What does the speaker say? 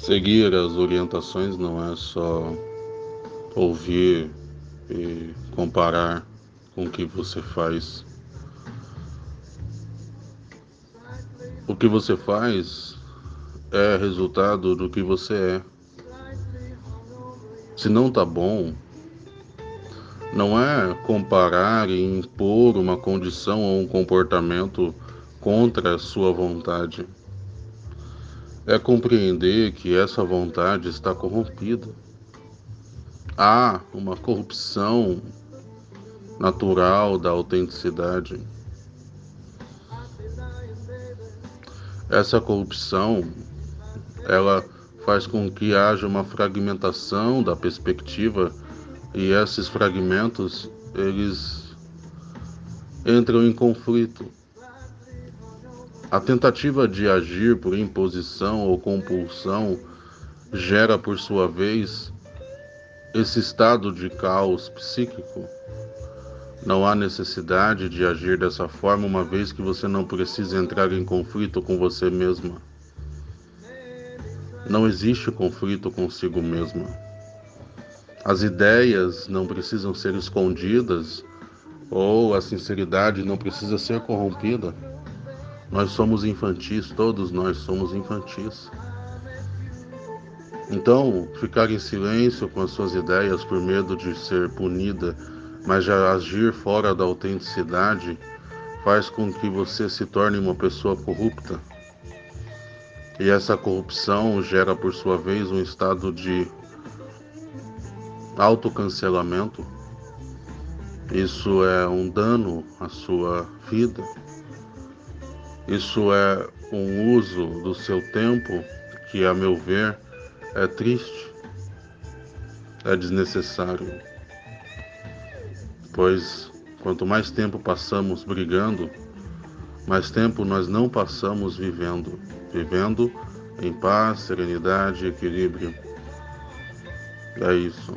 Seguir as orientações não é só ouvir e comparar com o que você faz. O que você faz é resultado do que você é. Se não tá bom, não é comparar e impor uma condição ou um comportamento contra a sua vontade é compreender que essa vontade está corrompida. Há uma corrupção natural da autenticidade. Essa corrupção, ela faz com que haja uma fragmentação da perspectiva e esses fragmentos eles entram em conflito. A tentativa de agir por imposição ou compulsão gera, por sua vez, esse estado de caos psíquico. Não há necessidade de agir dessa forma, uma vez que você não precisa entrar em conflito com você mesma. Não existe conflito consigo mesma. As ideias não precisam ser escondidas ou a sinceridade não precisa ser corrompida. Nós somos infantis, todos nós somos infantis. Então, ficar em silêncio com as suas ideias por medo de ser punida, mas já agir fora da autenticidade, faz com que você se torne uma pessoa corrupta. E essa corrupção gera, por sua vez, um estado de autocancelamento. Isso é um dano à sua vida. Isso é um uso do seu tempo que, a meu ver, é triste, é desnecessário. Pois quanto mais tempo passamos brigando, mais tempo nós não passamos vivendo, vivendo em paz, serenidade equilíbrio. É isso.